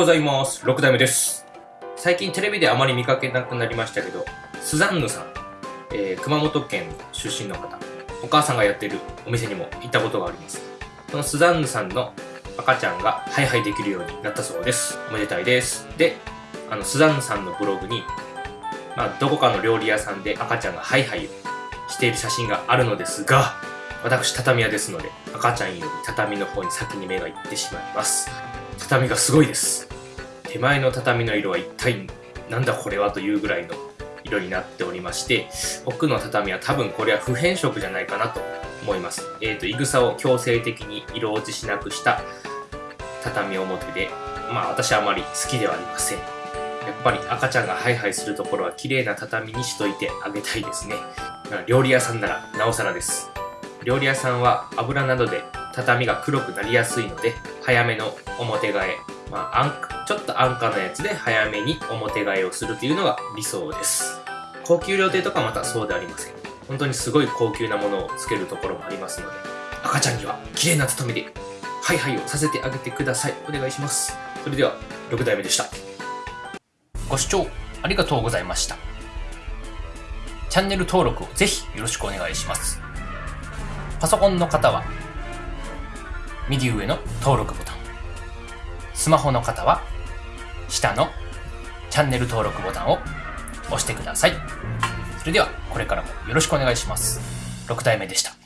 ございます。6代目です。最近テレビであまり見かけなくなりましたけど、スザンヌさん、えー熊本県出身の方、お母さんがやってるお店にも行ったことがあります。そのスザンヌさんの赤ちゃんがハイハイできるようになったそうです。おめでたいです。で、あの、スザンヌさんのブログに、まあ、どこかの料理屋さんで赤ちゃんがハイハイしている写真があるのですが、私、畳屋ですので、赤ちゃんより畳の方に先に目がいってしまいます。畳がすごいです。手前の畳の色は一体なんだこれはというぐらいの色になっておりまして、奥の畳は多分これは不変色じゃないかなと思います。えっ、と、いぐさを強制的に色落ちしなくした畳表で、まあ私はあまり好きではありません。やっぱり赤ちゃんがハイハイするところは綺麗な畳にしといてあげたいですね。料理屋さんならなおさらです。料理屋さんは油などで畳が黒くなりやすいので早めの表替え、まあ、安ちょっと安価なやつで早めに表替えをするというのが理想です。高級料亭とかまたそうでありません。本当にすごい高級なものをつけるところもありますので赤ちゃんには綺麗な畳でハイハイをさせてあげてください。お願いします。それでは6代目でした。ご視聴ありがとうございました。チャンネル登録をぜひよろしくお願いします。パソコンの方は右上の登録ボタン。スマホの方は下のチャンネル登録ボタンを押してください。それではこれからもよろしくお願いします。6代目でした。